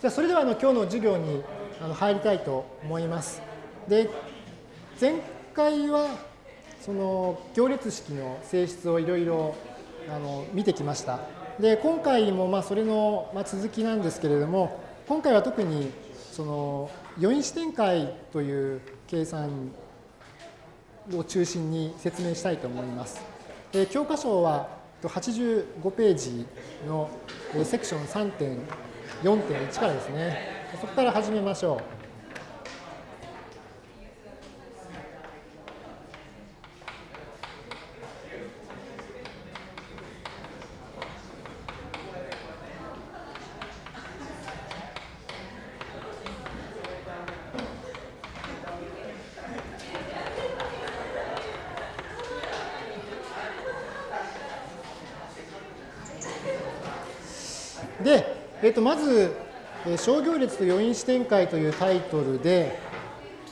じゃそれではあの今日の授業にあの入りたいと思います。で、前回はその行列式の性質をいろいろ見てきました。で、今回もまあそれの続きなんですけれども、今回は特にその余因子展開という計算を中心に説明したいと思います。で教科書は85ページのセクション3.1 4.1からですね。そこから始めましょう。えっと、まずえ、商業列と余因子展開というタイトルで、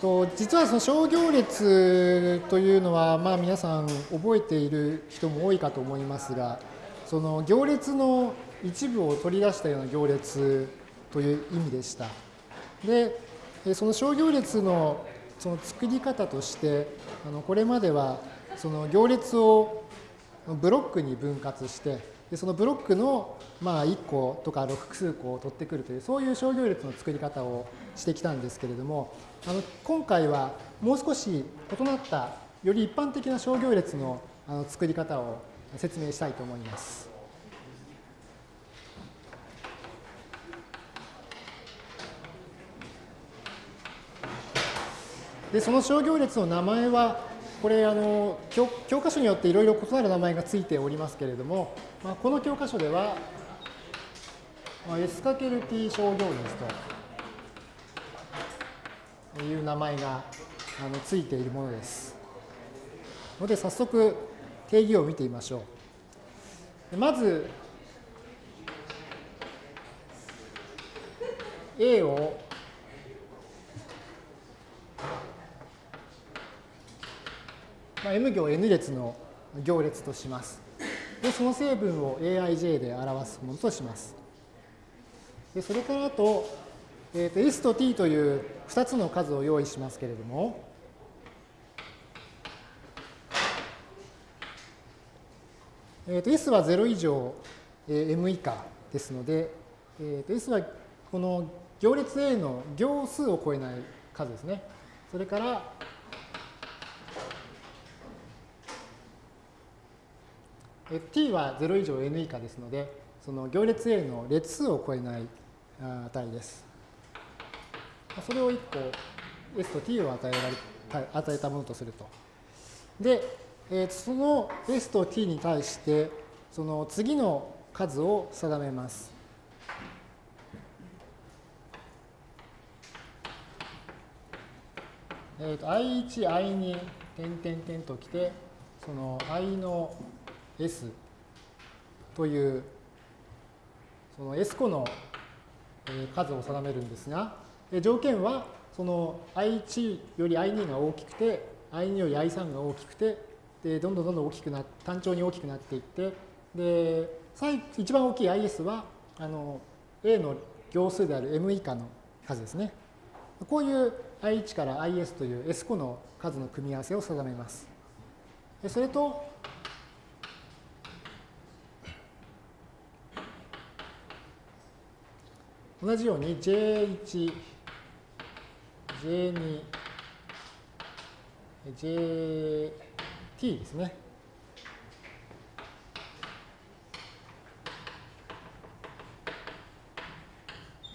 と実はその商業列というのは、まあ、皆さん覚えている人も多いかと思いますが、その行列の一部を取り出したような行列という意味でした。で、その商業列のその作り方として、あのこれまではその行列をブロックに分割して、でそのブロックのまあ1個とか複数個を取ってくるというそういう商業列の作り方をしてきたんですけれどもあの今回はもう少し異なったより一般的な商業列のあの作り方を説明したいと思います。でその商業列の名前はこれあの教教科書によっていろいろ異なる名前がついておりますけれども、まあ、この教科書では、まあ、S×T 商業列という名前があのついているものです。ので早速定義を見てみましょう。まず A をまあ、M 行 N 列の行列とします。で、その成分を aij で表すものとします。で、それからあと、えー、と S と T という2つの数を用意しますけれども、えー、と S は0以上、えー、M 以下ですので、えー、と S はこの行列 A の行数を超えない数ですね。それから t は0以上 n 以下ですので、その行列 A の列数を超えない値です。それを1個 s と t を与えられ与えたものとすると。で、えー、その s と t に対して、その次の数を定めます。えー、と i1、i2、点点点ときて、その i の S というその S 個の数を定めるんですが、条件はその i1 より i2 が大きくて、i2 より i3 が大きくて、でどんどんどんどん大きくな単調に大きくなっていって、で最一番大きい is はあの A の行数である m 以下の数ですね。こういう i1 から is という S 個の数の組み合わせを定めます。それと、同じように J1、J2、JT ですね。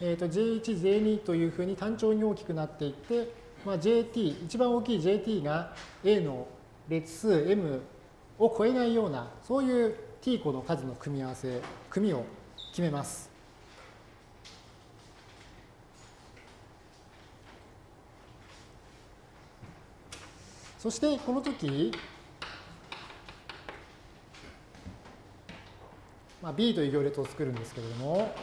えー、と J1、J2 というふうに単調に大きくなっていって、まあ、JT、一番大きい JT が A の列数 M を超えないような、そういう T 個の数の組み合わせ、組を決めます。そしてこの時、まあ、B という行列を作るんですけれども、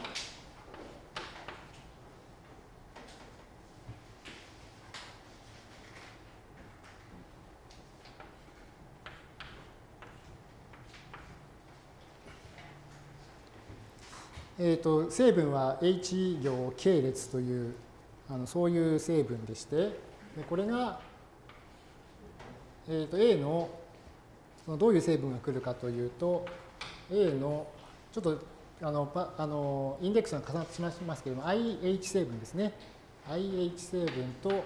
えーと、成分は H 行系列というあのそういう成分でしてでこれが、えーと、A のそのどういう成分が来るかというと A のちょっとあのパあのインデックスが重なってしまいますけれども IH 成分ですね。IH 成分と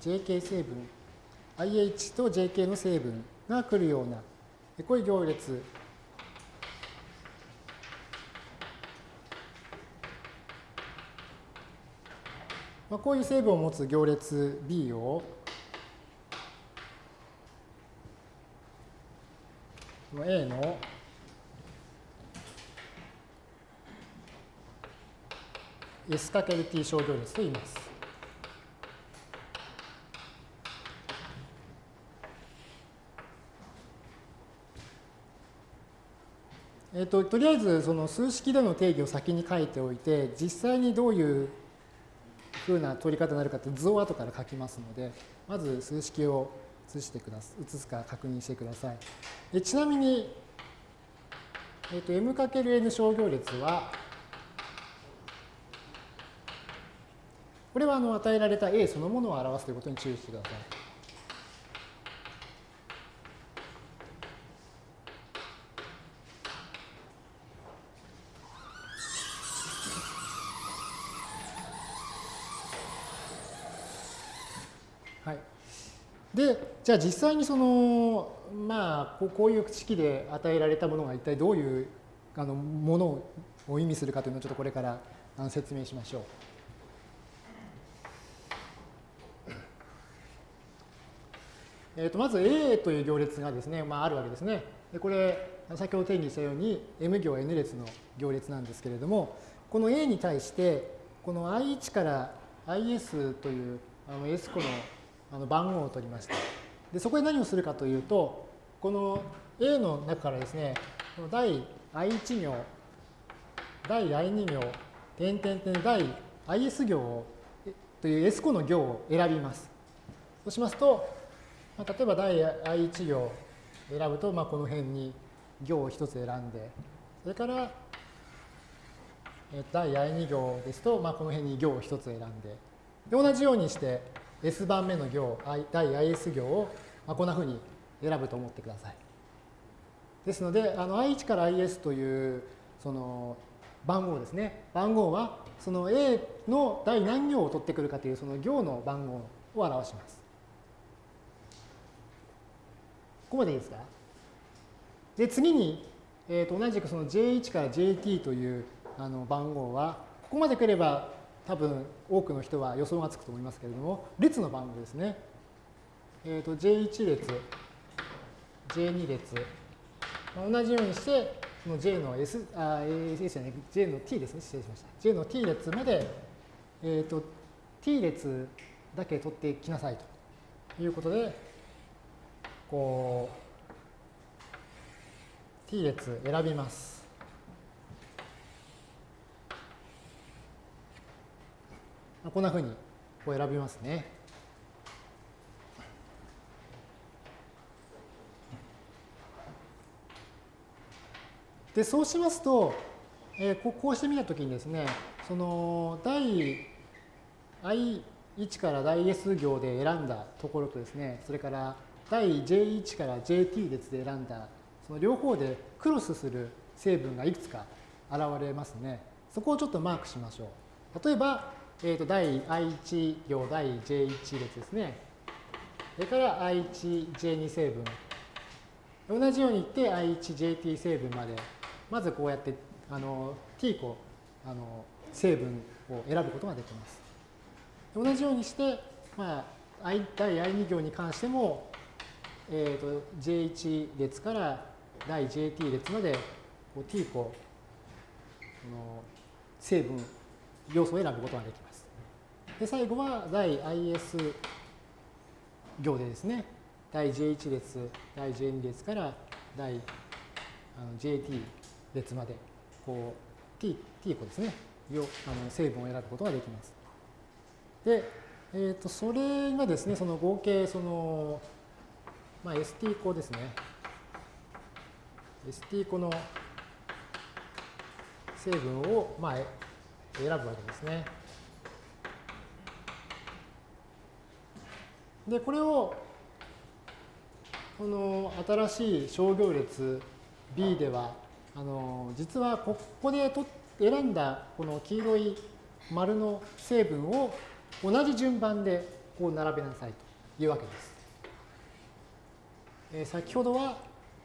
JK 成分。IH と JK の成分が来るようなこういう行列。まあ、こういう成分を持つ行列 B をこの A のか S×T 小行列と言います。えーと、とりあえずその数式での定義を先に書いておいて実際にどういうふうな取り方になるかって図を後から書きますので、まず数式を移してください、移すか確認してください。えちなみに、えっ、ー、と、m×n 商業列は、これはあの与えられた A そのものを表すということに注意してください。で、じゃあ実際にその、まあ、こういう式で与えられたものが一体どういうあのものを意味するかというのをちょっとこれから説明しましょう。えー、とまず A という行列がですね、まあ、あるわけですね。でこれ、先ほど定義したように M 行 N 列の行列なんですけれども、この A に対して、この I1 から IS というあの S 個のあの番号を取りました。で、そこで何をするかというと、この A の中からですね、この第 I1 行、第 I2 行、点々点第 IS 行をという S 個の行を選びます。そうしますと、まあ、例えば第 I1 行選ぶと、まあ、この辺に行を1つ選んで、それから、第 I2 行ですと、まあ、この辺に行を1つ選んで、で同じようにして、S 番目の行、第 IS 行を、まあ、こんなふうに選ぶと思ってください。ですので、あの I1 から IS というその番号ですね。番号はその A の第何行を取ってくるかというその行の番号を表します。ここまでいいですか？で、次に、えー、と同じくその J1 から JT というあの番号は、ここまで来れば多分多くの人は予想がつくと思いますけれども、列の番号ですね。えっ、ー、と、J1 列、J2 列、同じようにして、その J の S、あ、S じゃない、J の T ですね、失礼しました。J の T 列まで、えっ、ー、と、T 列だけ取ってきなさいということで、こう、T 列選びます。こんなふうにこう選びますね。で、そうしますと、えー、ここうしてみたときにですね、その第 I1 から第 S 行で選んだところとですね、それから第 J1 から JT 列で選んだ、その両方でクロスする成分がいくつか現れますね。そこをちょっとマークしましょう。例えば、えー、と第 I1 行第 J1 列ですね。それから I1、J2 成分。同じように言って I1、JT 成分まで、まずこうやってあの T 個あの成分を選ぶことができます。同じようにして、まあ、I 第 I2 行に関しても、えー、と J1 列から第 JT 列までこう T 個の成分要素を選ぶことができます。で、最後は第 IS 行でですね、第 J1 列、第 J2 列から第 JT 列まで、こう、T、T 個ですね、あの成分を選ぶことができます。で、えっ、ー、と、それがですね、その合計、その、まあ、ST 個ですね。ST 個の成分を、まあ、選ぶわけですね。で、これを、この新しい商業列 B では、あの実はここでと選んだこの黄色い丸の成分を同じ順番でこう並べなさいというわけです。えー、先ほどは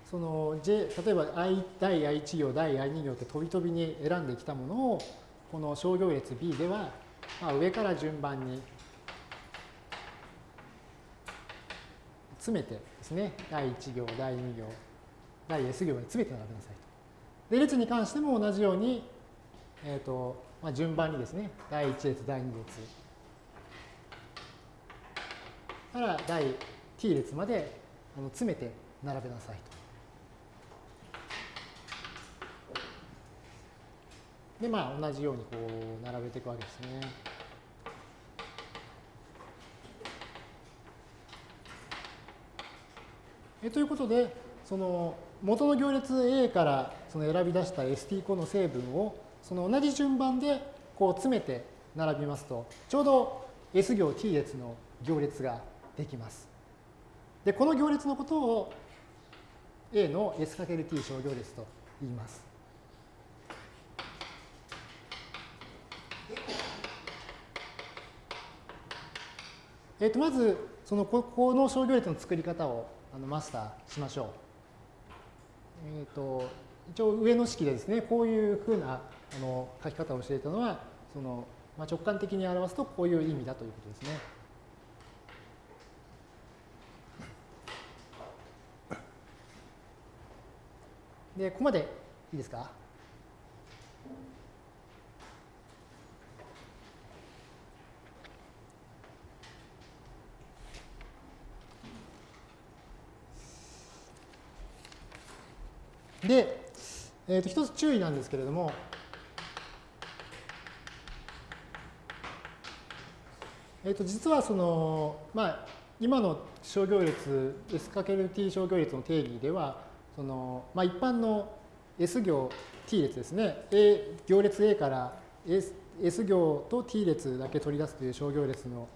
その J 例えば I 第 I1 行第 I2 行って飛び飛びに選んできたものをこの商業列 B では、まあ、上から順番に詰めてですね第1行第2行第 S 行に詰めて並べなさいと。で列に関しても同じように、えーとまあ、順番にですね第1列第2列から第 t 列まで詰めて並べなさいと。で、まあ、同じようにこう並べていくわけですね。えということで、その元の行列 A からその選び出した ST 個の成分をその同じ順番でこう詰めて並びますと、ちょうど S 行 T 列の行列ができます。で、この行列のことを A の S×T 小行列と言います。えー、とまず、そのここの商業列の作り方をあのマスターしましょう。えっ、ー、と一応上の式でですね、こういうふうなあの書き方をしていたのは、そのまあ、直感的に表すとこういう意味だということですね。で、ここまでいいですか？で、えー、と一つ注意なんですけれども、えー、と実はその、まあ、今の商業列 S×T 商業列の定義ではその、まあ、一般の S 行 T 列ですね。A 行列 A から S, S 行と T 列だけ取り出すという商業列の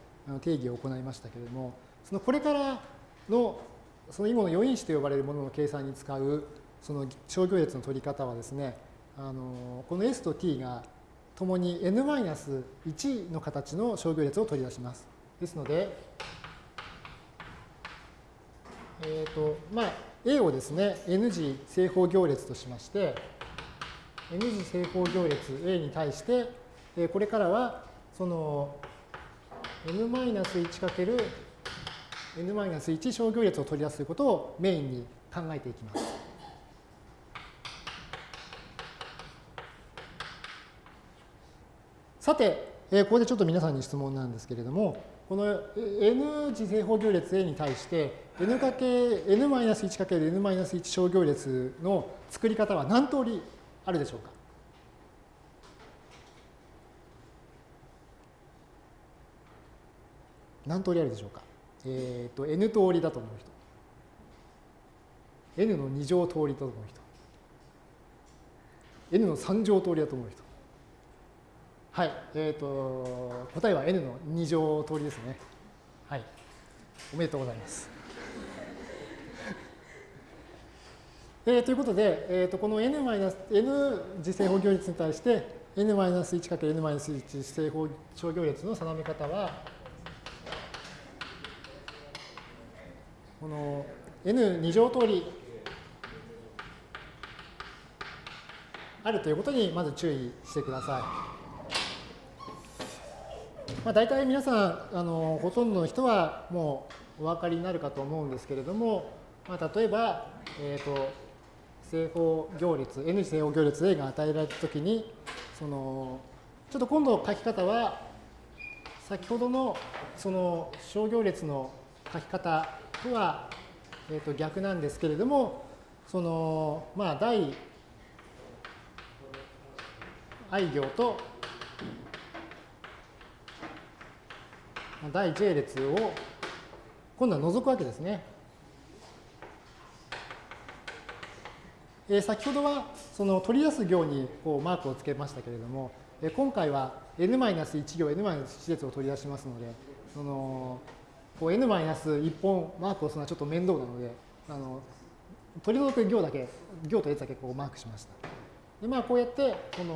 定義を行いましたけれどもそのこれからのその今の余因子と呼ばれるものの計算に使うその商業列の取り方はですね、あのこの S と T がともに n-1 の形の商業列を取り出します。ですので、えっ、ー、と、まあ、A をですね、n 次正方行列としまして、n 次正方行列 A に対して、えこれからは、その n-1 かける n-1 商業列を取り出すということをメインに考えていきます。さて、えここでちょっと皆さんに質問なんですけれども、この n 次正方行列 A に対して n かけ n-1 かける n-1 小行列の作り方は何通りあるでしょうか？何通りあるでしょうか？えっ、ー、と n 通りだと思う人。N の2乗通りだと思う人。N の3乗通りだと思う人。はい、えっ、ー、と、答えは n の2乗通りですね。はい。おめでとうございます。えー、ということで、えー、とこの n, n 次正方行列に対して n-1×n-1 正方小行列の定め方は、この n2 乗通りあるということにまず注意してください。まあ、大体皆さんあのほとんどの人はもうお分かりになるかと思うんですけれども、まあ、例えば、えーと、正方行列 n 正方行列 A が与えられたときにそのちょっと今度書き方は先ほどのその小行列の書き方とは、えー、と逆なんですけれどもそのまあ第 i 行と第 j 列を今度は除くわけですね。えー、先ほどはその取り出す行にこうマークをつけましたけれども、えー、今回は n-1 行 n-1 列を取り出しますのでそのこう n-1 本マークをするのはちょっと面倒なのであの取り除く行だけ行と列だけこうマークしました。でまあこうやってこの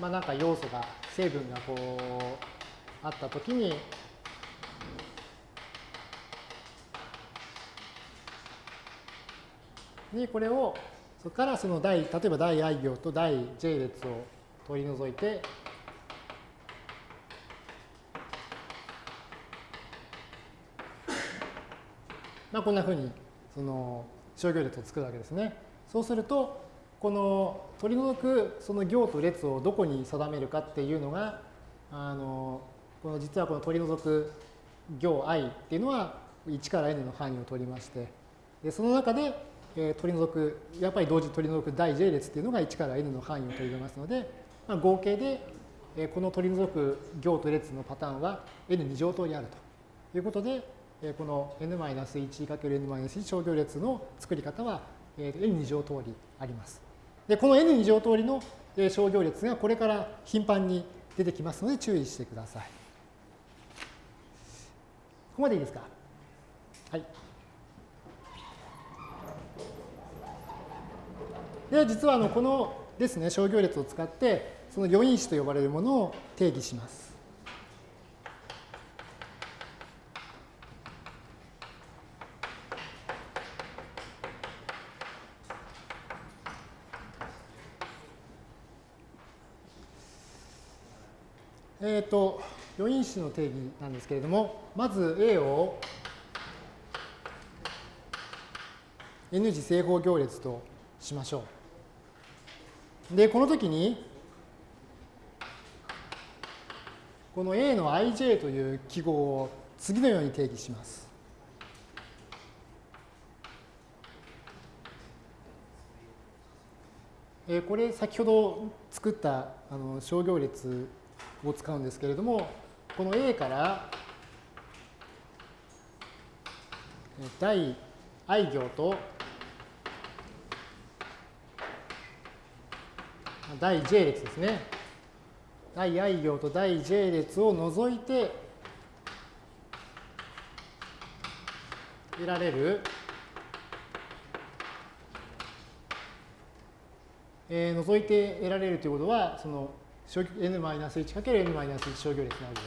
まあなんか要素が成分がこうあったときににこれをそこからその第例えば第 i 行と第 j 列を取り除いてまあこんなふうにその商業列を作るわけですね。そうするとこの取り除くその行と列をどこに定めるかっていうのがあのこの実はこの取り除く行 i っていうのは1から n の範囲を取りましてでその中で、えー、取り除くやっぱり同時取り除く第 j 列っていうのが1から n の範囲を取り除きますので、まあ、合計で、えー、この取り除く行と列のパターンは n2 乗通りあるということで、えー、この n-1×n-1 商業列の作り方は、えー、n2 乗通りあります。でこの n2 乗通りの商業列がこれから頻繁に出てきますので注意してください。ここまでいいですか？はい。で実はあのこのですね商業列を使ってその余因子と呼ばれるものを定義します。えっ、ー、と余因子の定義なんですけれども、まず A を N 次正方行列としましょう。で、この時に、この A の ij という記号を次のように定義します。えこれ先ほど作ったあの商業列を使うんですけれども、この A から第 i 行と第 j 列ですね。第 i 行と第 j 列を除いて得られる、えー、除いて得られるということは、その n-1×n-1 商業列なわけで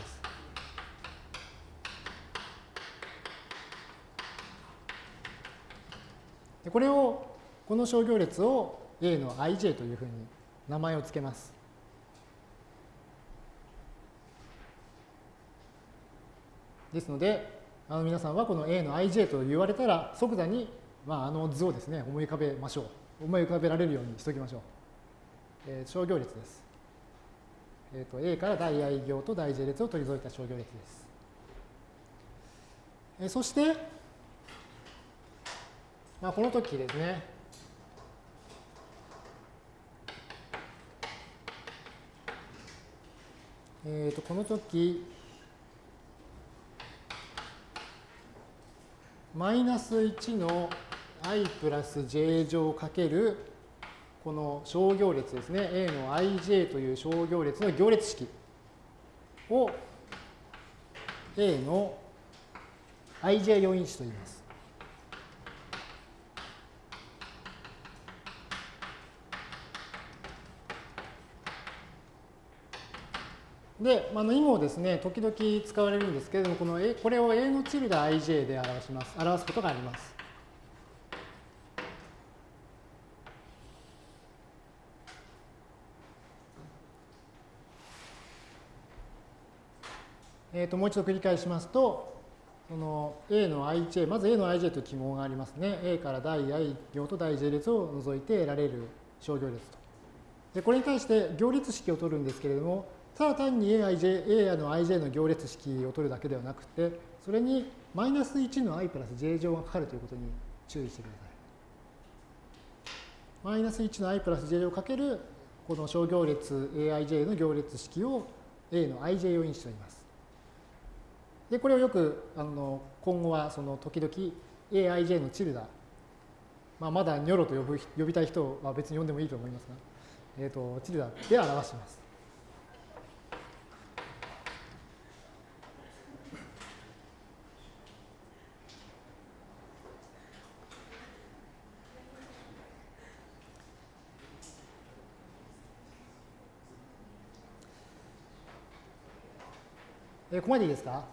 す。これを、この商業列を A の ij というふうに名前を付けます。ですので、あの皆さんはこの A の ij と言われたら即座に、まあ、あの図をですね思い浮かべましょう。思い浮かべられるようにしておきましょう。えー、商業列です。えーと、A から大 i 行と大 j 列を取り除いた商業列です。えー、そして、まあ、この時ですね、えー、とこの時マイナス1の i プラス j 乗かけるこの商業列ですね、A の ij という商業列の行列式を A の ij 要因子と言います。で、あの意もですね、時々使われるんですけれども、この A これを A のチルダ ij で表します。表すことがあります。えー、ともう一度繰り返しますと、その A の ij、まず A の ij という記号がありますね。A から大 i 行と大 j 列を除いて得られる商業列と。でこれに対して行列式を取るんですけれども、ただ単に aij A の ij の行列式を取るだけではなくて、それにマイナス1の i プラス j 乗がかかるということに注意してください。マイナス1の i プラス j 乗かけるこの商業列 aij の行列式を A の ij 要因子と言います。で、これをよくあの今後はその時々 aij のチルダまあ、まだニョロと呼ぶ呼びたい人は別に呼んでもいいと思いますが、えーと、チルダで表します。えここまでいいですか？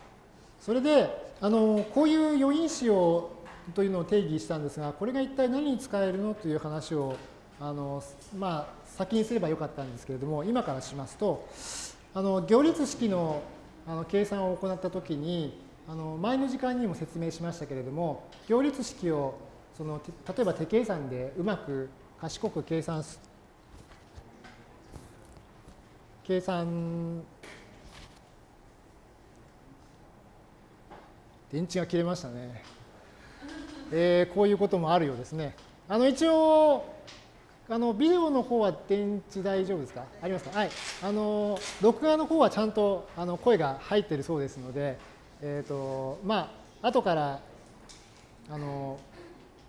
それで、あのこういう余因子をというのを定義したんですが、これが一体何に使えるのという話をあの、まあ、先にすればよかったんですけれども、今からしますと、あの行列式のあの計算を行ったときに、あの前の時間にも説明しましたけれども、行列式をその例えば手計算でうまく賢く計算計算電池が切れましたね。えー、こういうこともあるようですね。あの一応あのビデオの方は電池大丈夫ですか？ありますか？はい。あの録画の方はちゃんとあの声が入ってるそうですので、えっ、ー、とまあ後からあの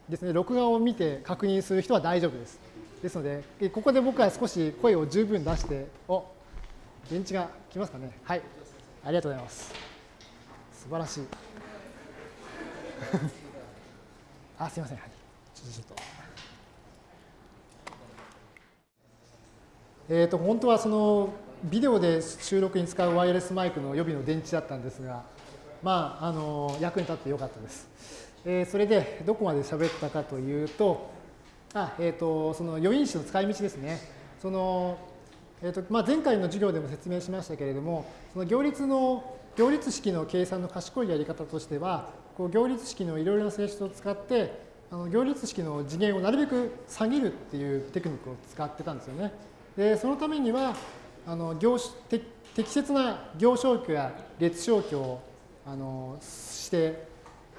ですね録画を見て確認する人は大丈夫です。ですのでここで僕は少し声を十分出してお電池が来ますかね？はいありがとうございます素晴らしい あ、すみません。はい。ちょっとちょっと。えっ、ー、と、本当はそのビデオで収録に使うワイヤレスマイクの予備の電池だったんですが、まあ、あの、役に立ってよかったです。えー、それで、どこまで喋ったかというと、あ、えっ、ー、と、その余因子の使い道ですね。その、えーとまあ、前回の授業でも説明しましたけれども、その行列の行列式の計算の賢いやり方としては、こう行列式のいろいろな性質を使ってあの行列式の次元をなるべく下げるっていうテクニックを使ってたんですよね。でそのためにはあの行適切な行消去や列消去をあのして、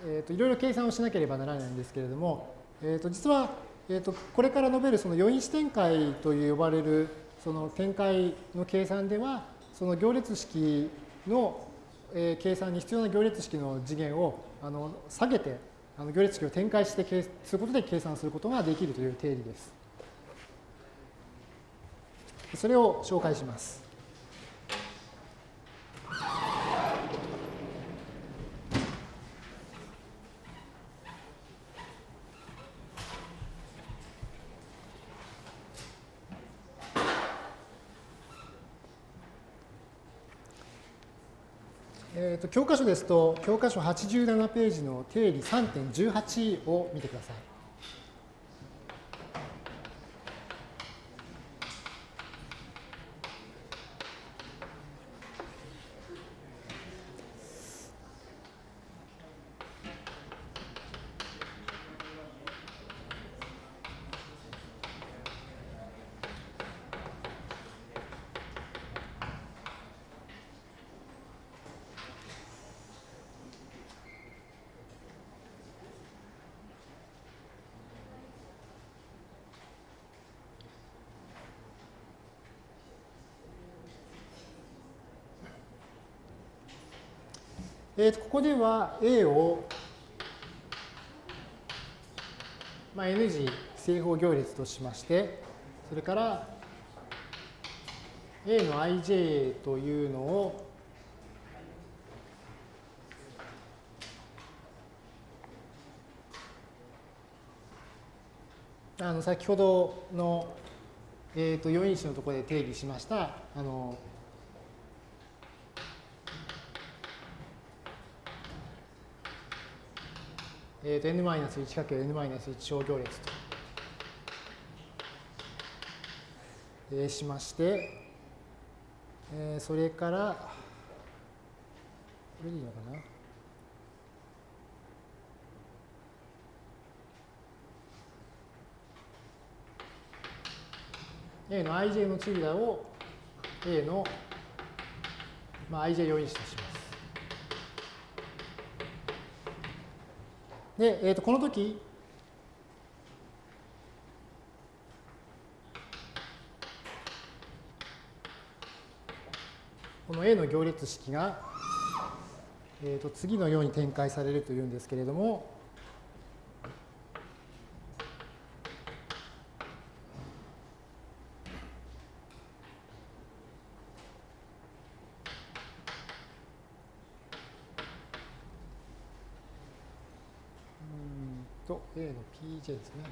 えーと、いろいろ計算をしなければならないんですけれども、えーと、実は、えーと、これから述べるその余因子展開と呼ばれるその展開の計算ではその行列式の、えー、計算に必要な行列式の次元をあの下げてあの行列式を展開してすることで計算することができるという定理です。それを紹介します。えーと、教科書ですと、教科書87ページの定理3.18を見てください。えー、とここでは A を、まあ、N 次正方行列としまして、それから A の ij というのをあの先ほどの、えー、と余因子のところで定義しましたあのえー、と n-1×n-1 小行列と、えー、しまして、えー、それから、これでいいのかな？A の ij のチルダを A の、まあ、ij 要因子とします。で、えー、とこの時この A の行列式が、えー、と次のように展開されるというんですけれども、と A の Pj ですね。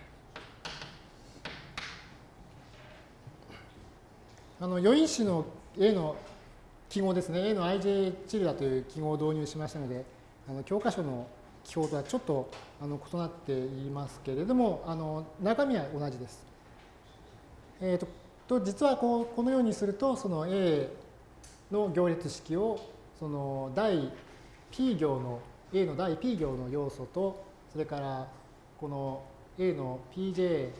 あの余因子の A の記号ですね、A の ij チルダという記号を導入しましたので、あの教科書の記号とはちょっとあの異なっていますけれども、あの中身は同じです。えーと、と実はこうこのようにすると、その A の行列式をその第 P 行の A の第 P 行の要素と、それからこの A の PJ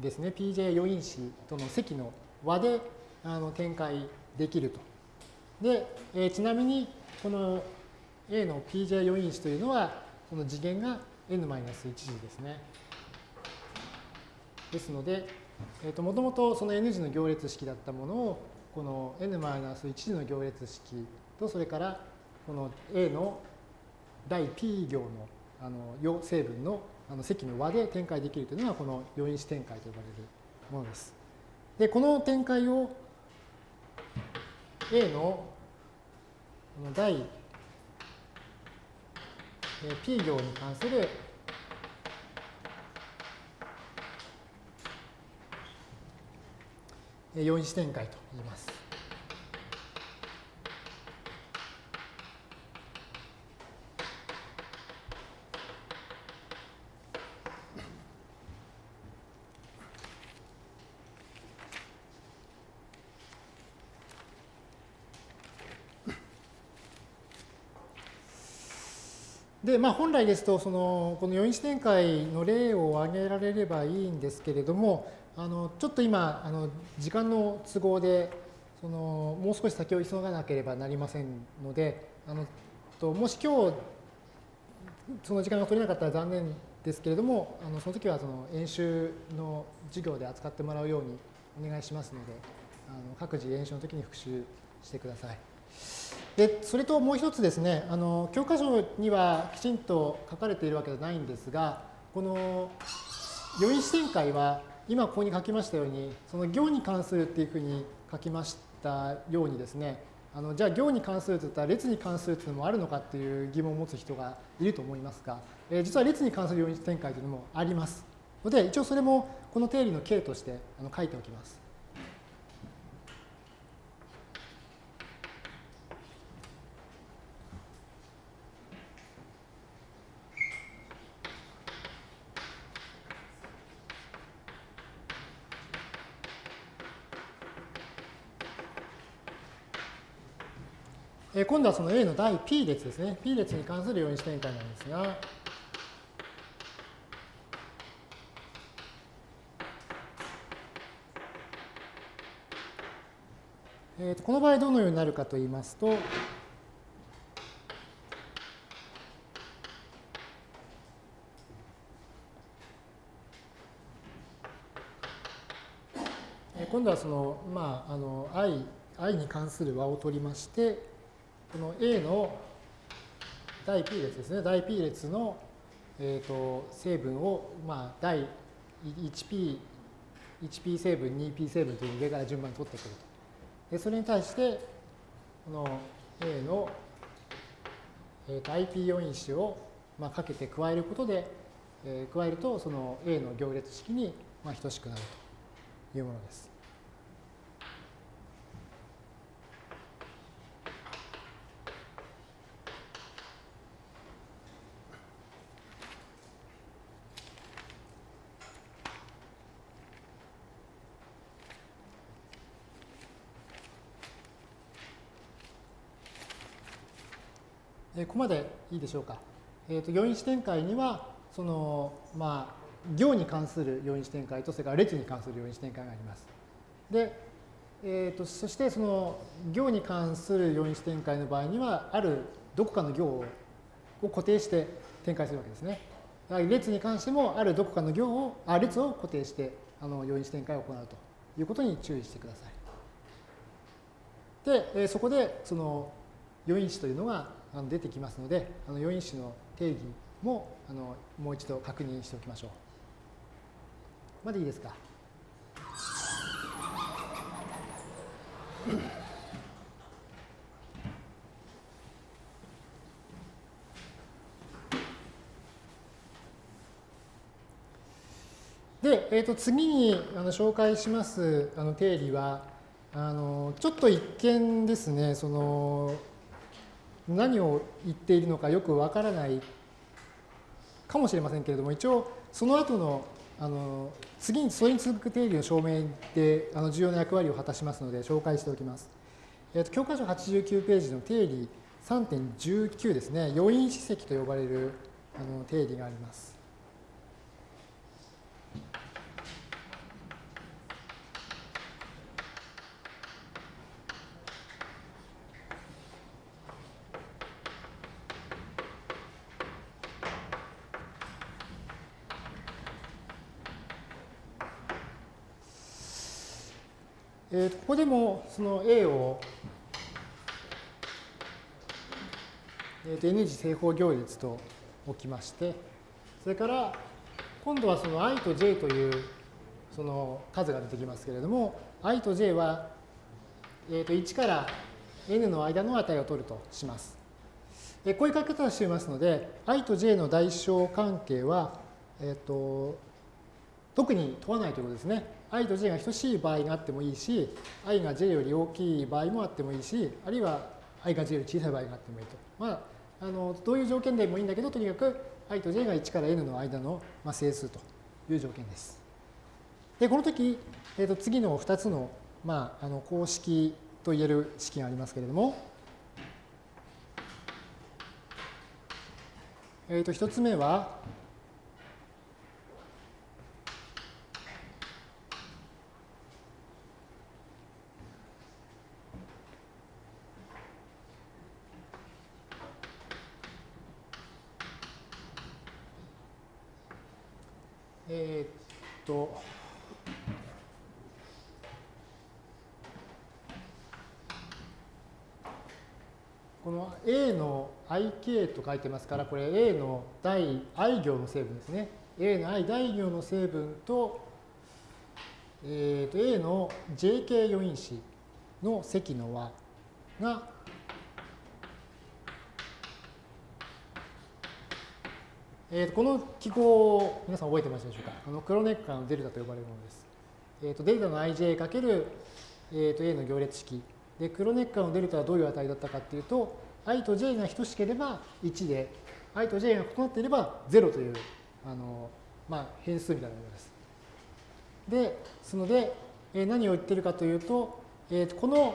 ですね、PJ 余因子との積の和であの展開できると。で、えー、ちなみにこの A の PJ 余因子というのは、その次元が n-1 次ですね。ですので、えー、ともともとその n 次の行列式だったものを、この n-1 次の行列式と、それからこの A の第 P 行のあの成分のあの積の和で展開できるというのがこの余因子展開と呼ばれるものです。で、この展開を A の第 P 行に関する余因子展開と言います。で、まあ、本来ですと、その、この余因子展開の例を挙げられればいいんですけれども、あの、ちょっと今、あの、時間の都合で、その、もう少し先を急がなければなりませんので、あの、ともし今日、その時間が取れなかったら残念ですけれども、あのその時はその演習の授業で扱ってもらうようにお願いしますので、あの各自演習の時に復習してください。でそれともう一つですねあの教科書にはきちんと書かれているわけじゃないんですがこの余因子展開は今ここに書きましたようにその行に関するっていうふうに書きましたようにですねあのじゃあ行に関するといったら列に関するというのもあるのかっていう疑問を持つ人がいると思いますが、えー、実は列に関する余因展開というのもありますので一応それもこの定理の形としてあの書いておきます。今度はその A の第 P 列ですね。P 列に関する余因子展開なんですが、えー、とこの場合どのようになるかと言いますと、今度はその、まあ、あの i, i に関する和を取りまして、この A の第 P 列ですね。第 P 列の、えーと、成分を、まあ、第 1P、1P 成分、2P 成分という上から順番に取ってくると。でそれに対して、この A の、えーと、IP 要因子を、まあ、かけて加えることで、えー、加えると、その A の行列式に、まあ、等しくなるというものです。えここまでいいでしょうか。えっ、ー、と、余因子展開には、その、まあ、行に関する余因子展開と、それから列に関する余因子展開があります。で、えーと、そしてその行に関する余因子展開の場合には、あるどこかの行を固定して展開するわけですね。列に関しても、あるどこかの行を、あ列を固定してあの余因子展開を行うということに注意してください。で、えそこでその余因子というのが出てきますので、あの余因子の定義もあのもう一度確認しておきましょう。までいいですか？で、えー、と次にあの紹介しますあの定理はあのちょっと一見ですねその何を言っているのかよくわからないかもしれませんけれども一応その後のあの次にそれに続く定義の証明であの重要な役割を果たしますので紹介しておきます。えー、と教科書89ページの定理3.19ですね余因史跡と呼ばれるあの定理があります。えー、ここでもその A を、えー、と N 次正方行列と置きまして、それから今度はその i と j というその数が出てきますけれども、i と j は、えー、と1から n の間の値を取るとします。こういう書き方をしていますので、i と j の代償関係は、えーと特に問わないということですね。i と j が等しい場合があってもいいし、i が j より大きい場合もあってもいいし、あるいは i が j より小さい場合があってもいいと。まあ、あのどういう条件でもいいんだけど、とにかく i と j が1から n の間の、まあ、整数という条件です。で、この時、えー、と次の2つの,、まあ、あの公式といえる式がありますけれども、えー、と1つ目は、えー、っと、この A の IK と書いてますから、これ A の第 i 行の成分ですね。A の i 第行の成分と、えー、と A の JK 余因子の積の和がえー、とこの記号を皆さん覚えてますでしょうか？あのクロネッカーのデルタと呼ばれるものです。えー、とデルタの ij かける、えー、と A の行列式。で、クロネッカーのデルタはどういう値だったかっていうと、i と j が等しければ1で、i と j が異なっていれば0という、あの、まあ、変数みたいなものです。で、すので、えー、何を言ってるかというと、えー、この、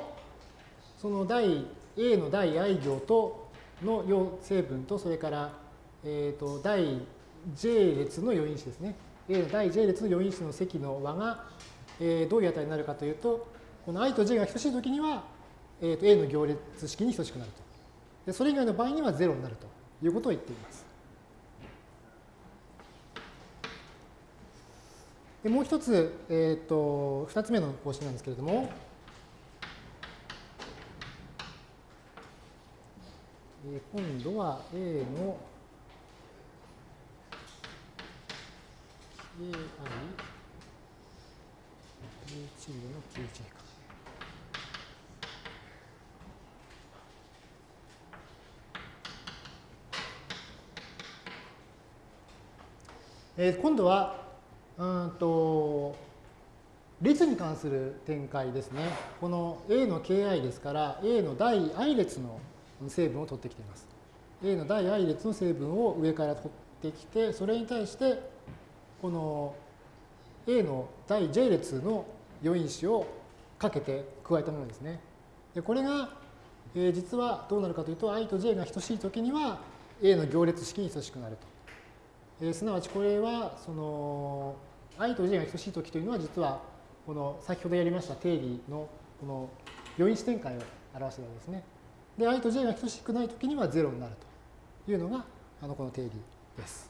その第 A の第 i 行との成分と、それからえーと、第 j 列の余因子ですね。A の第 j 列の余因子の積の和が、えー、どういう値になるかというと、この i と j が等しいときには、えーと、A の行列式に等しくなると。でそれ以外の場合には0になるということを言っています。でもう一つ、えーと、2つ目の方針なんですけれども、え今度は A の Ai 11の 91x。えー、今度は、うんと、列に関する展開ですね。この A の Ki ですから、A の第 i 列の成分を取ってきています。A の第 i 列の成分を上から取ってきて、それに対してこの A の第 J 列の余因子をかけて加えたものですね。でこれが、えー、実はどうなるかというと i と j が等しいときには A の行列式に等しくなると。えー、すなわちこれはその i と j が等しいときというのは実はこの先ほどやりました定理のこの余因子展開を表しているわけですね。で i と j が等しくないときには0になるというのがあのこの定理です。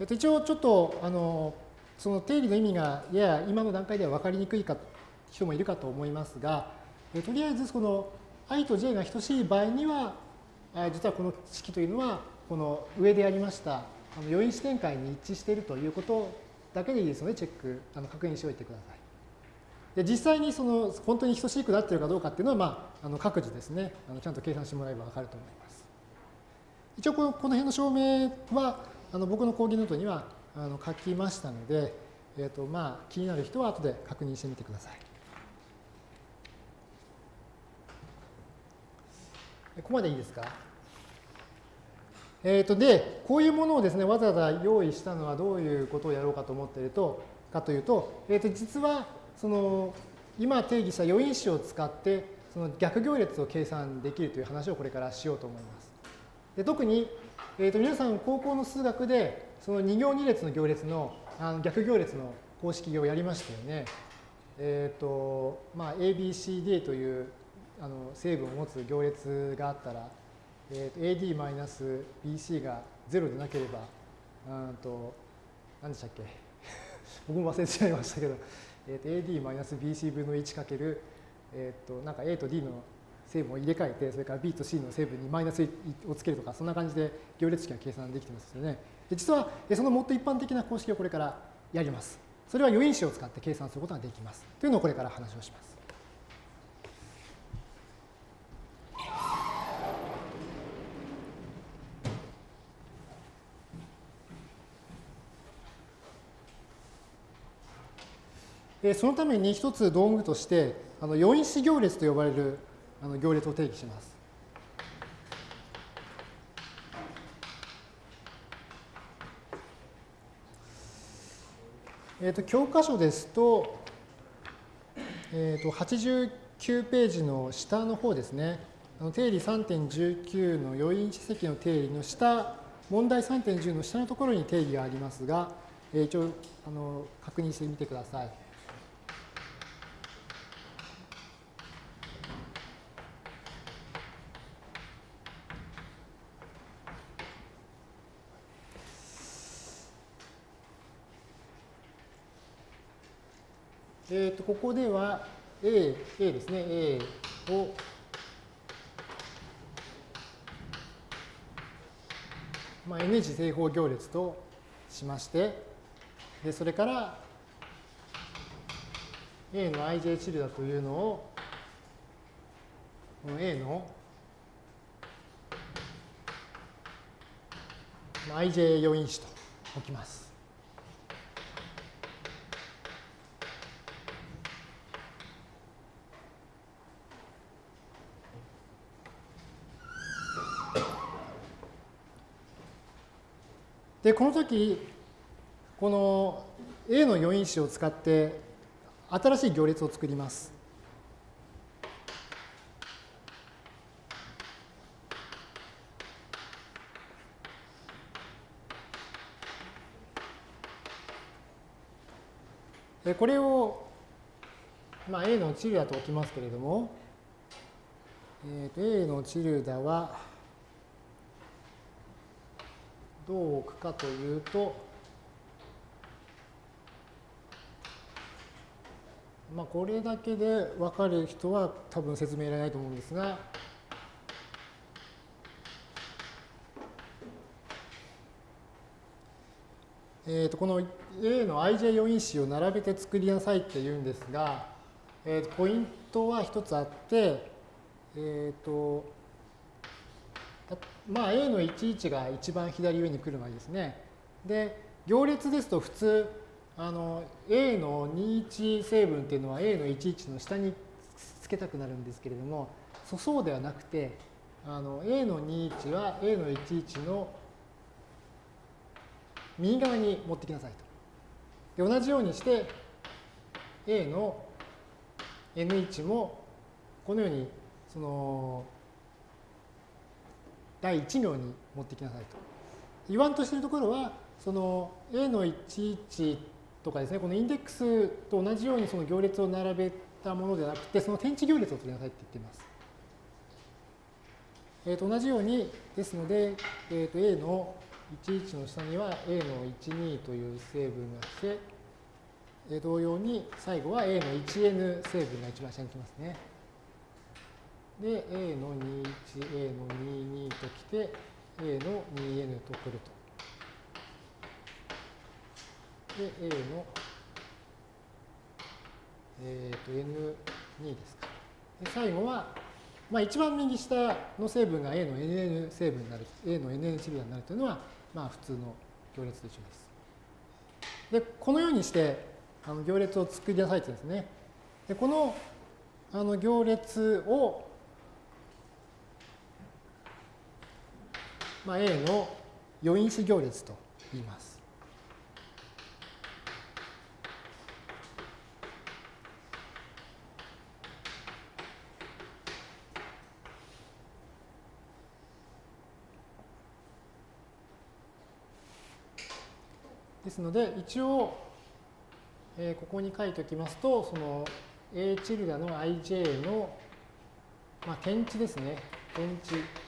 えっと、一応ちょっとあのその定理の意味がやや今の段階では分かりにくいか人もいるかと思いますが、えとりあえずこの i と j が等しい場合には実はこの式というのはこの上でやりましたあの余因子展開に一致しているということだけでいいですのでチェックあの確認しておいてください。で実際にその本当に等しくなっているかどうかっていうのは、まあ、あの各自ですねあのちゃんと計算してもらえば分かると思います。一応このこの辺の証明はあの僕の講義ノートにはあの書きましたので、えーとまあ、気になる人は後で確認してみてください。ここまでいいですか？えー、とで、こういうものをですね、わざわざ用意したのはどういうことをやろうかと思っていると、かというと、えー、と実は、その、今定義した余因子を使って、その逆行列を計算できるという話をこれからしようと思います。で特に、えー、と皆さん高校の数学で、その2行2列の行列のあの逆行列の公式をやりましたよね。えっ、ー、と、まあ、ABCD というあの成分を持つ行列があったら、えー、AD-BC が0でなければ、うんと、何でしたっけ？僕も忘れちゃいましたけど、えー、と AD-BC 分の1かける、えっ、ー、と、なんか A と D の成分を入れ替えて、それから B と C の成分にマイナスをつけるとか、そんな感じで行列式が計算できてますよね。で実は、そのもっと一般的な公式をこれからやります。それは余因子を使って計算することができます。というのをこれから話をします。そのために一つ道具として、あの余因子行列と呼ばれるあの行列を定義します。えーと、教科書ですと,、えーと、89ページの下の方ですね、あの定理3.19の余因子積の定理の下、問題3.10の下のところに定義がありますが、えー、一応あの確認してみてください。えー、とここでは A, A ですね、A をまあ、N 次正方行列としまして、でそれから A の ij チルダというのを、この A の ij 要因子と置きます。で、この時、この A の余因子を使って新しい行列を作ります。これを、まあ、A のチルダと置きますけれども、えー、と A のチルダは、どう置くかというと、まあ、これだけで分かる人は多分説明いらないと思うんですが、えー、とこの A の ij 要因子を並べて作りなさいって言うんですが、えー、とポイントは一つあって、えっ、とまあ A の11が一番左上に来る場合ですね。で、行列ですと普通、あの A の21成分っていうのは A の11の下につけたくなるんですけれども、そうではなくて、あの A の21は A の11の右側に持ってきなさいと。で同じようにして A の N1 もこのようにその第1行に持ってきなさいと。言わんとしているところは、その A の11とかですね、このインデックスと同じようにその行列を並べたものではなくて、その天地行列を取りなさいって言っています。えー、と同じように、ですので、えー、と A の11の下には A の12という成分が来て、同様に最後は A の 1n 成分が一番下に来ますね。で、A の21、A の22ときて、A の 2n とくると。で、A の、えっ、ー、と、N2 ですか。で、最後は、まあ、一番右下の成分が A の NN 成分になる、A の NN シリアになるというのは、まあ、普通の行列と一緒です。で、このようにしてあの行列を作り出されてですね。で、このあの行列を、まあ、A の余因子行列と言います。ですので、一応、えー、ここに書いておきますと、その A チルダの ij の、まあ、点値ですね。点値。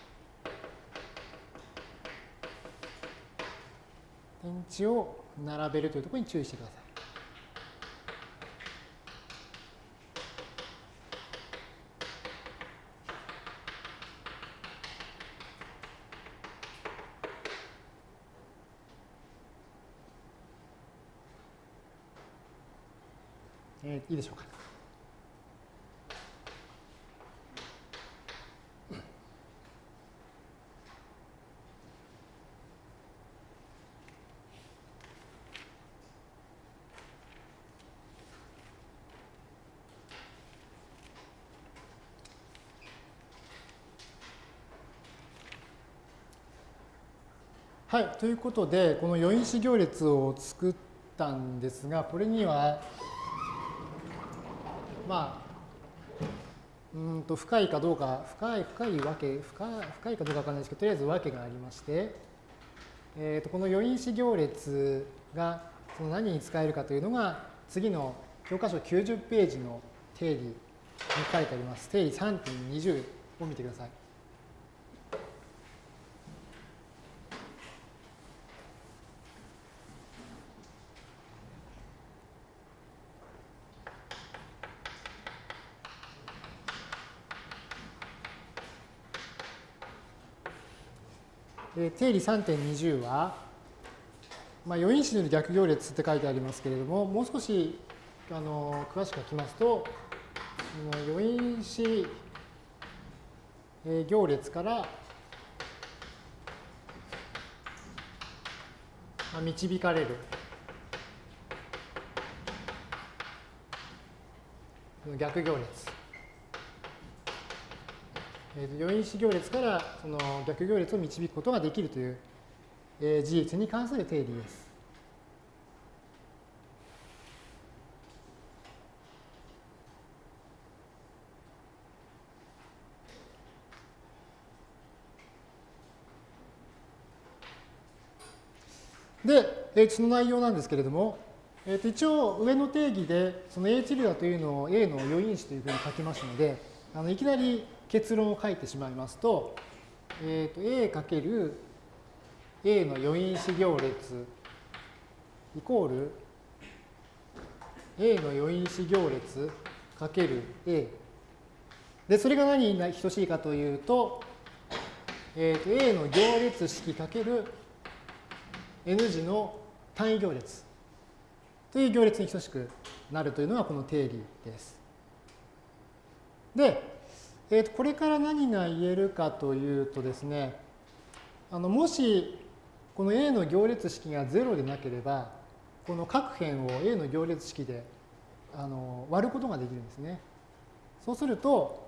値を並べるというところに注意してください。え、いいでしょうか。はい、ということで、この余因子行列を作ったんですが、これには、まあ、うんと深いかどうか、深い、深いわけ、深い深いかどうかわからないですけど、とりあえずわけがありまして、えー、とこの余因子行列がその何に使えるかというのが、次の教科書90ページの定理に書いてあります。定理3.20を見てください。定理3.20は、まあ、余因子による逆行列って書いてありますけれども、もう少しあの詳しく書きますと、その余因子行列から導かれる。逆行列。えー、余因子行列からその逆行列を導くことができるという、えー、事実に関する定理です。で、えー、その内容なんですけれども、えー、と一応上の定義でその A チルダというのを A の余因子というふうに書きますので、あのいきなり結論を書いてしまいますと、えー、と A かける A の余因子行列イコール A の余因子行列かける A でそれが何に等しいかというと,、えー、と A の行列式かける N 字の単位行列という行列に等しくなるというのがこの定理です。で、えー、とこれから何が言えるかというとですね、あのもしこの A の行列式が0でなければ、この各辺を A の行列式であの割ることができるんですね。そうすると、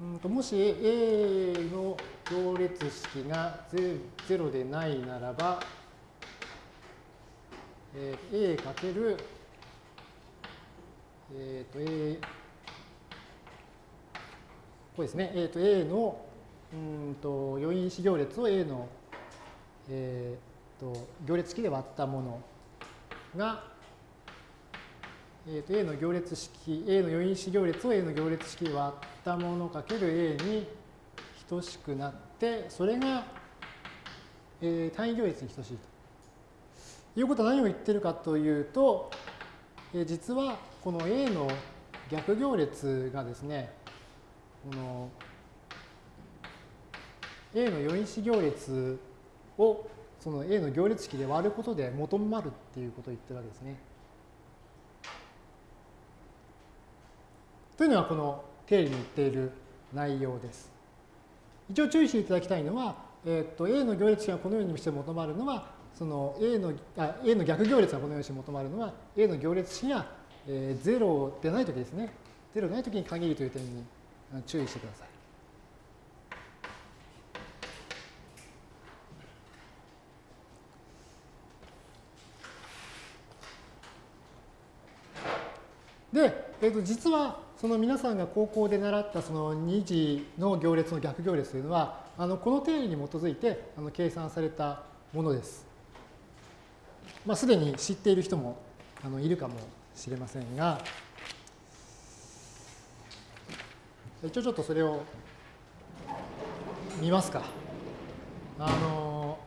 うんともし A の行列式が0でないならば、えー、A かける、えっ、ー、と A これですね、えー、と A のうんと余因子行列を A の、えー、と行列式で割ったものが、えー、と A の行列式、A の余因子行列を A の行列式で割ったものかける A に等しくなって、それが、えー、単位行列に等しいと。いうことは何を言ってるかというと、えー、実はこの A の逆行列がですね、この A の余因子行列をその A の行列式で割ることで求まるっていうことを言ってるわけですね。というのはこの定理に言っている内容です。一応注意していただきたいのは、えー、と A の行列式がこのようにして求まるのは、その A のあ A の逆行列がこのようにして求まるのは A の行列式が、えー、0でないときですね。0でないときに限るという点に注意してください。で、えー、と実はその皆さんが高校で習ったその2次の行列の逆行列というのはあのこの定理に基づいてあの計算されたものです。まあ、すでに知っている人もあのいるかもしれませんが一応ちょっとそれを見ますか。あの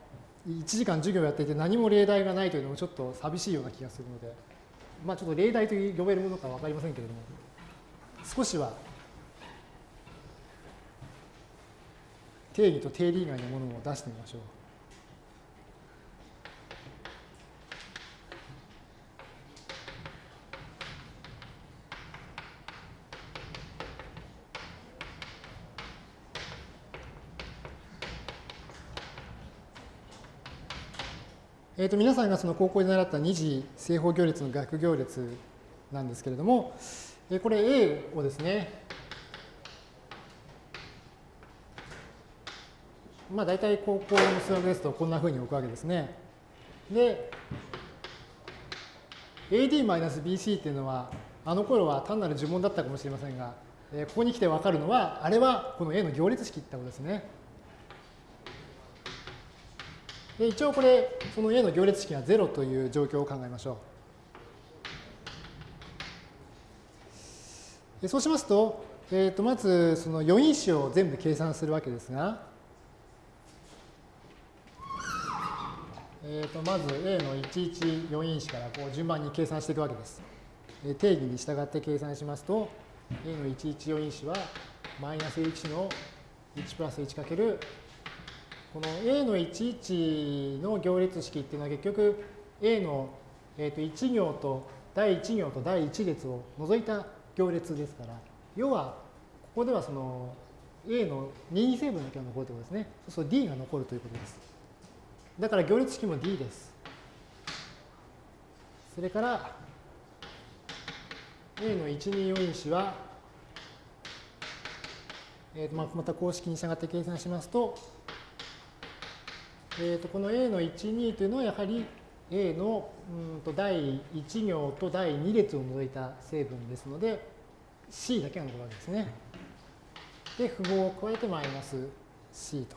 1時間授業やっていて何も例題がないというのもちょっと寂しいような気がするので、まあ、ちょっと例題と呼べるものかわかりませんけれども少しは定義と定理以外のものを出してみましょう。ー、と皆さんがその高校で習った二次正方行列の逆行列なんですけれども、えこれ A をですね、まあ大体高校の数学ですとこんなふうに置くわけですね。で、AD-BC っていうのは、あの頃は単なる呪文だったかもしれませんが、ここに来てわかるのは、あれはこの A の行列式ってことですね。で一応これ、その A の行列式が0という状況を考えましょう。そうしますと、えー、とまずその余因子を全部計算するわけですが、えー、とまず A の11余因子からこう順番に計算していくわけです。定義に従って計算しますと、A の11余因子はマイナス1の1プラス1かけるこの A の11の行列式っていうのは結局 A の、えー、と1行と第1行と第1列を除いた行列ですから、要は、ここではその A の任意成分だけが残るということですね。そうすると D が残るということです。だから行列式も D です。それから、A の1、2、4因子は、えー、とまた公式に従って計算しますと、えー、とこの A の1、2というのはやはり A のうんと第1行と第2列を除いた成分ですので C だけが残るわけですね。で、符号を加えてマイナス C と。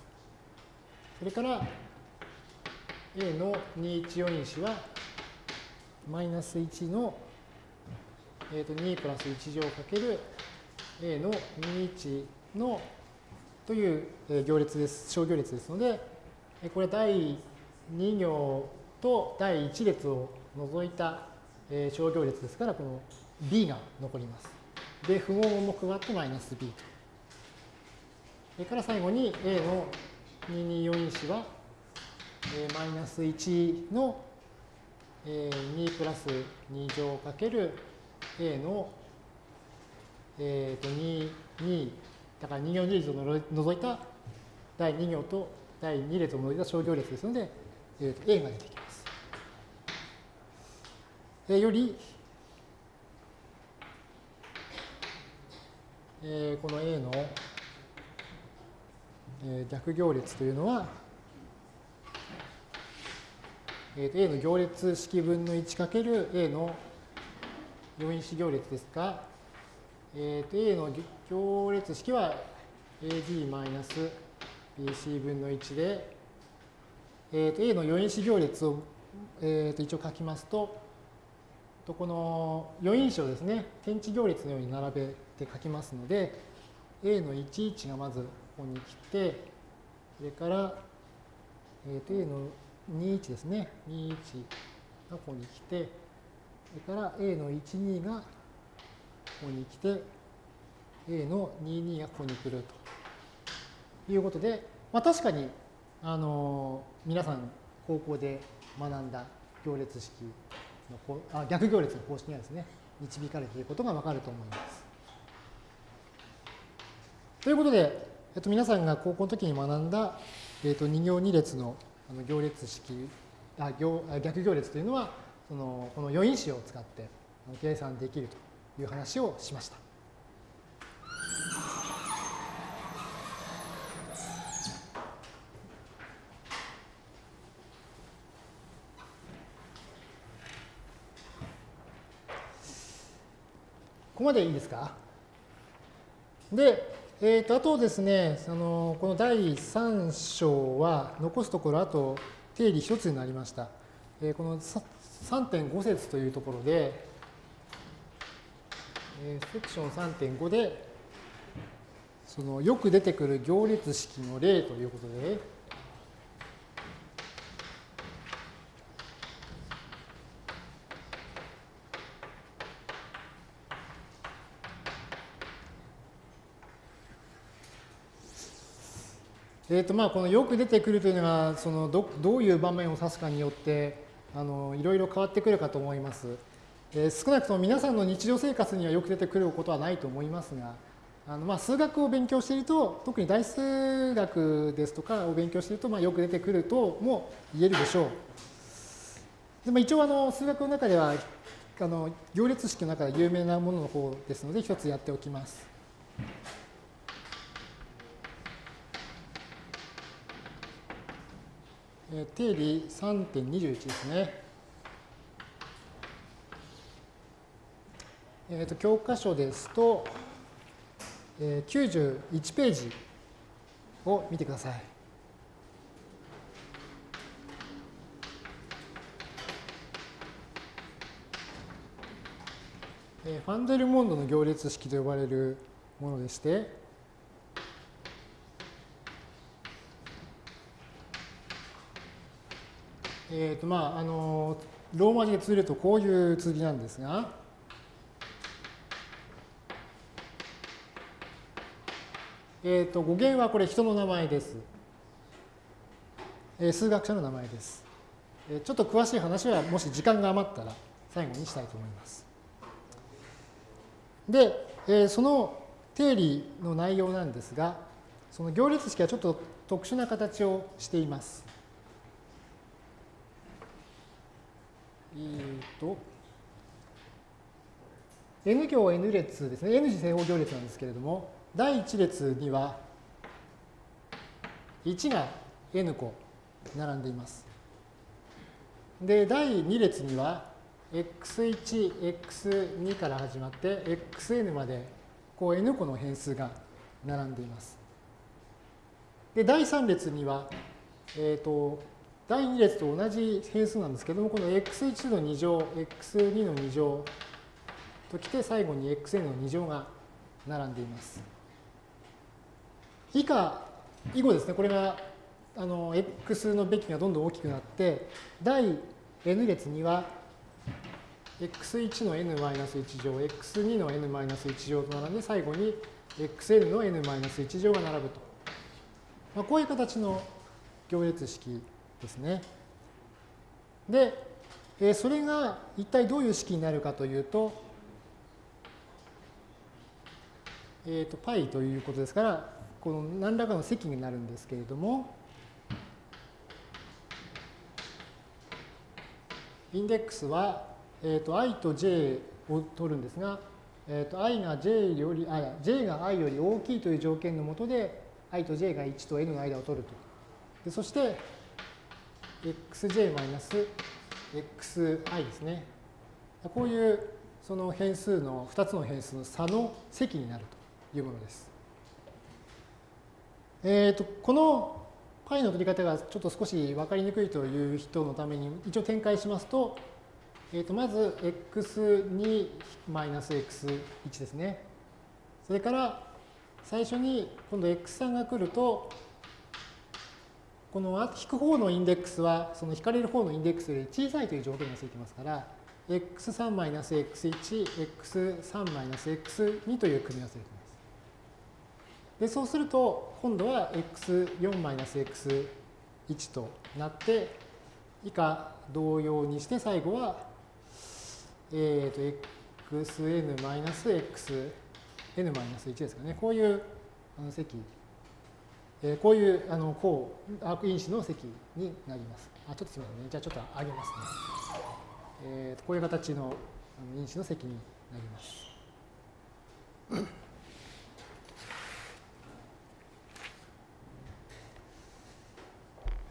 それから A の214因子はマイナス1の、えー、と2プラス1乗かける A の21のという行列です、小行列ですので、これ第2行と第1列を除いた小行列ですから、この B が残ります。で、符号も加わってマイナス B と。それから最後に A の224因子は、マイナス1の、2プラス2乗かける A の、えー、と2、2、だから2行2列を除いた第2行と第2列を除いた小行列ですので、えー、と A が出てきます。えより、えー、この A の、えー、逆行列というのは、えー、と A の行列式分の1かける A の4因子行列ですが、えー、と A の行列式は AD マイナス BC 分の1で、えー、と A の4因子行列を、えー、と一応書きますと、とこの4因子をですね、天地行列のように並べて書きますので、A の11がまずここに来て、それから、えー、と A の21ですね、21がここに来て、それから A の12がここに来て、A の22がここに来ると。いうことで、まあ、確かに、あの皆さん高校で学んだ行列式のあ逆行列の公式がですね、導かれていることがわかると思います。ということで、えっと、皆さんが高校の時に学んだ、えっと、2行2列のあの行列式あ行逆行列というのはそのこの余因子を使って計算できるという話をしました。ここまでいいですか？で、えー、とあとですねそのこの第3章は残すところあと定理1つになりました。えー、この3.5節というところで、えー、セクション3.5でそのよく出てくる行列式の例ということで、えーとまあ、このよく出てくるというのがそのどどういう場面を指すかによってあのいろいろ変わってくるかと思います。えー、少なくとも皆さんの日常生活にはよく出てくることはないと思いますがあのまあ数学を勉強していると特に大数学ですとかを勉強しているとまあよく出てくるとも言えるでしょう。でも一応あの数学の中ではあの行列式の中で有名なものの方ですので一つやっておきます。え定理3.21ですね。えー、と教科書ですと、えー、91ページを見てください。えー、ファンデルモンドの行列式と呼ばれるものでして、えーとまあ、あのローマ字で綴るとこういう綴りなんですが、えーと、語源はこれ人の名前です。えー、数学者の名前です、えー。ちょっと詳しい話はもし時間が余ったら最後にしたいと思います。で、えー、その定理の内容なんですが、その行列式はちょっと特殊な形をしています。えーと、n 行 n 列ですね、n 次正方行列なんですけれども、第1列には1が n 個並んでいます。で、第2列には x1、x2 から始まって xn までこう n 個の変数が並んでいます。で、第3列には、えっ、ー、と、第2列と同じ変数なんですけども、この x1 の2乗、x2 の2乗ときて、最後に xn の2乗が並んでいます。以下、以後ですね、これがあの x のべきがどんどん大きくなって、第 n 列には x1 の n-1 乗、x2 の n-1 乗と並んで、最後に xn の n-1 乗が並ぶと。まあ、こういう形の行列式ですね。で、えそれが一体どういう式になるかというと、えっ、ー、と、π ということですから、この何らかの積になるんですけれども、インデックスは、えっ、ー、と、i と j を取るんですが、えっ、ー、と、i が j より、あ、j が i より大きいという条件のもとで、i と j が1と n の間を取ると。でそして、xj-xi ですね。こういうその変数の2つの変数の差の積になるというものです。えーと、この π の取り方がちょっと少し分かりにくいという人のために一応展開しますと、えー、とまず x2-x1 ですね。それから最初に今度 x3 が来るとこの引く方のインデックスは、その引かれる方のインデックスより小さいという条件がついてますから、x3-x1、x3-x2 という組み合わせがます。で、そうすると、今度は x4-x1 となって、以下同様にして、最後は、えっ、ー、と、xn-x、n-1 ですかね。こういうあの積えこういうあの項、アーク因子の積になります。あちょっとすみませんね。じゃあちょっと上げますね。えー、こういう形の因子の積になります。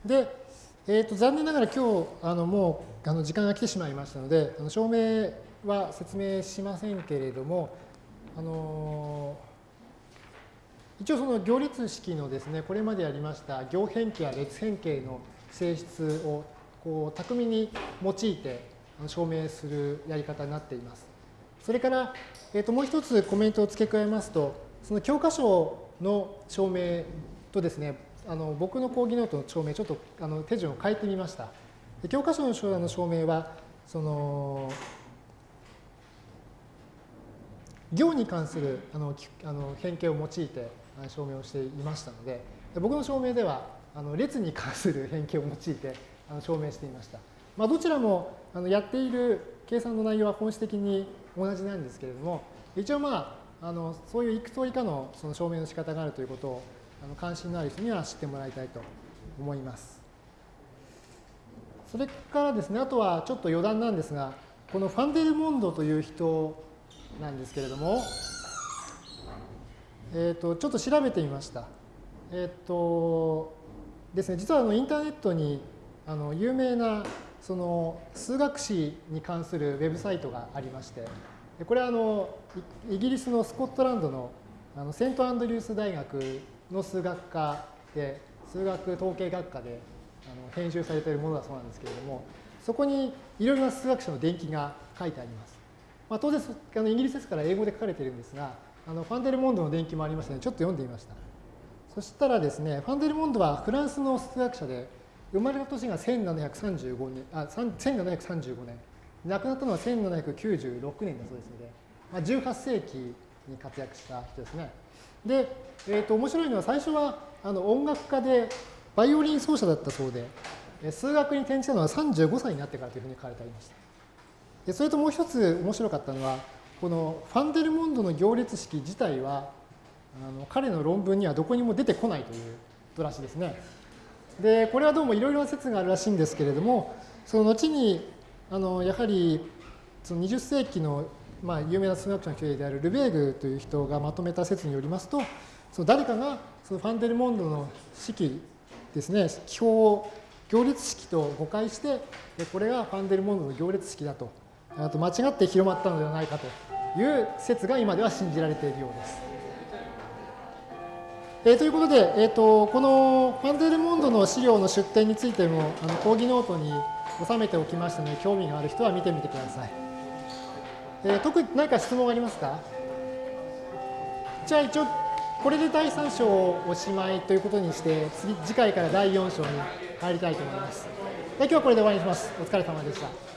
で、えーと、残念ながら今日あのもうあの時間が来てしまいましたのであの証明は説明しませんけれども、あのー、一応その行列式のですねこれまでやりました行変形や列変形の性質をこう巧みに用いて証明するやり方になっています。それから、えー、ともう一つコメントを付け加えますとその教科書の証明とですねあの僕の講義ノートの証明ちょっとあの手順を変えてみました。教科書の証明はその行に関するあのあの変形を用いて証明をしていましたので僕の証明ではあの列に関する変形を用いてあの証明していました。まあ、どちらもあのやっている計算の内容は本質的に同じなんですけれども一応まああのそういういくつ以下のその証明の仕方があるということをあの関心のある人には知ってもらいたいと思います。それからですね、あとはちょっと余談なんですが、このファンデルモンドという人なんですけれども、えっ、ー、と、ちょっと調べてみました。えっ、ー、と、ですね、実はあのインターネットにあの有名なその数学史に関するウェブサイトがありまして、これはあのイギリスのスコットランドのあのセントアンドリュース大学の数学科で、数学統計学科であの編集されているものだそうなんですけれども、そこにいろいろな数学者の伝記が書いてあります。まあ、当然あのイギリスですから英語で書かれているんですが、あのファンデルモンドの伝記もありましたので、ちょっと読んでみました。そしたらですね、ファンデルモンドはフランスの数学者で、生まれた年が1735年、あ、1735年、亡くなったのは1796年だそうですので、まあ、18世紀に活躍した人ですね。で、えー、と面白いのは最初はあの音楽家でバイオリン奏者だったそうで、数学に転じたのは35歳になってからというふうに書かれてありました。でそれともう一つ面白かったのは、このファンデルモンドの行列式自体は、あの彼の論文にはどこにも出てこないということらしいですね。で、これはどうもいろいろな説があるらしいんですけれども、その後に、あのやはりその20世紀のまあ、有名な数学者の一人であるルベーグという人がまとめた説によりますと、その誰かがそのファンデルモンドの式ですね、記法を行列式と誤解して、これがファンデルモンドの行列式だと、と間違って広まったのではないかという説が今では信じられているようです。えー、ということで、えーと、このファンデルモンドの資料の出典についてもあの講義ノートに収めておきましたので、興味がある人は見てみてください。えー、特に何か質問ありますか？じゃあ一応これで第3章をおしまいということにして次次回から第4章に入りたいと思います。で今日はこれで終わりにします。お疲れ様でした。